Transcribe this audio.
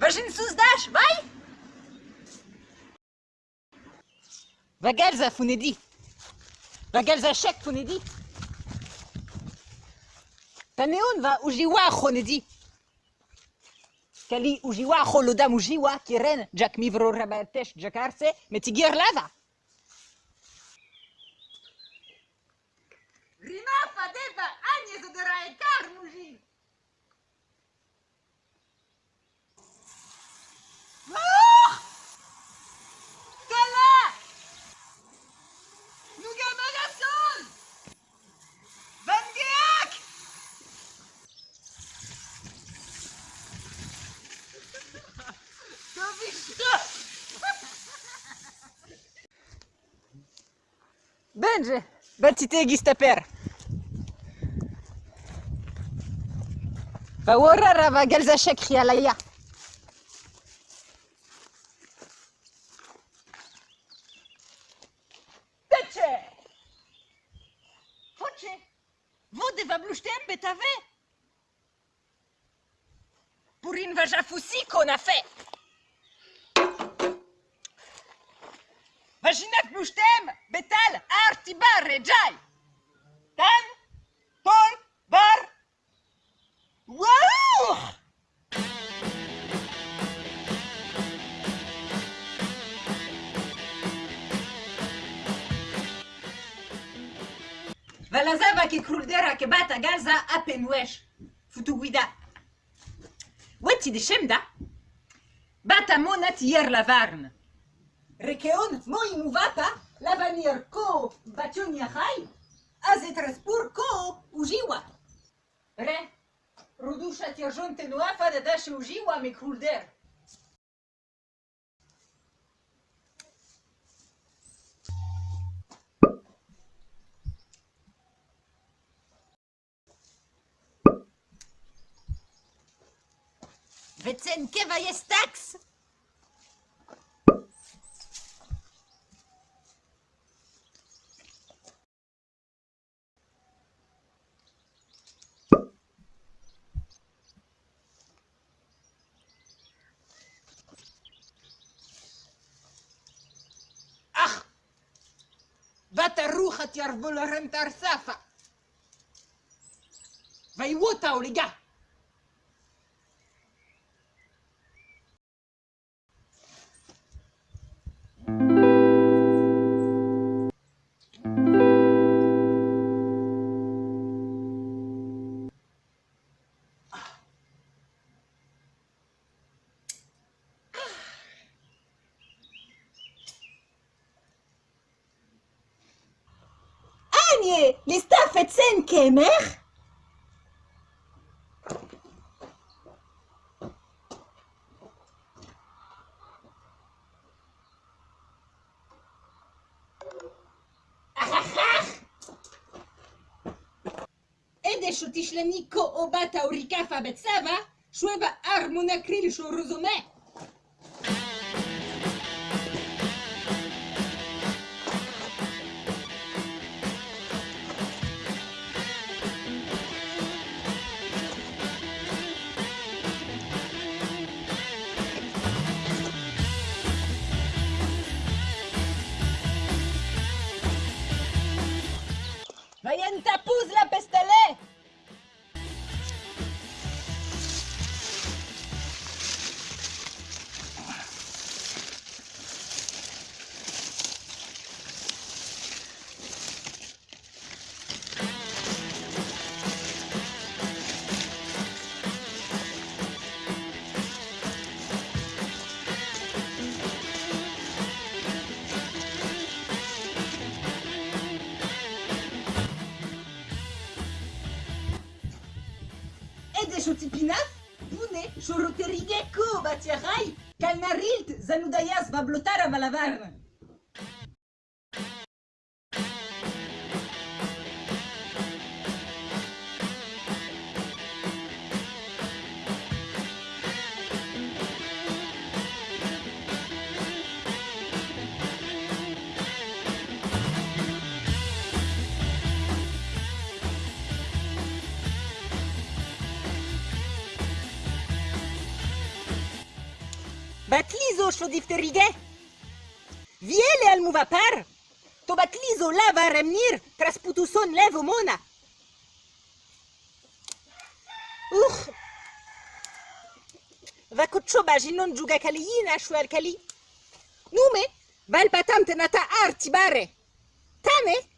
Vagin susdash, vai? Vagalza funedi. Vagalza shek funedi. Taneon va ujiwa khonedi. Kali ujiwa kholodam ujiwa kiren jak mivro rabatesh jakarse metigir lava. Będzie! Bertite gistaper! Fawora rava galza shakri alaya. Teche! Foche! Vode va blushtem betave! Pour une vajafoussi qu'on a fait! Vaginak blushtem, betal, artibar, rejai! Tan, tol, bar, Waouh Valazava ke kruldera ke bata gaza apenwesh. Futuguida. Wetti de shemda? Bata monat hier la varne. Rekeon moim uvata lavanir ko batyunia az a zetraspur ko ujiwa. Re, rudusha tjerjon te nuafa da daše ujiwa mi krulder. Vetzen keva jest taks? את ירבו להם את ארספה. ויהיו אותה לגה. Les staff et sen kemer. Ede shotishleni ko obata urikafa betsava, shweva armonakril shorozome. Ede shotipinaf, pune, shoroterigeko batiarai, kalnarilt zanudayas va valavarn. Batlizo șodifterige. Viele al muvapar. To batlizo lava remnir tras putuson mona. Va cocho baginon juga kaliina shual kali. Nume, val arti bare. Tane,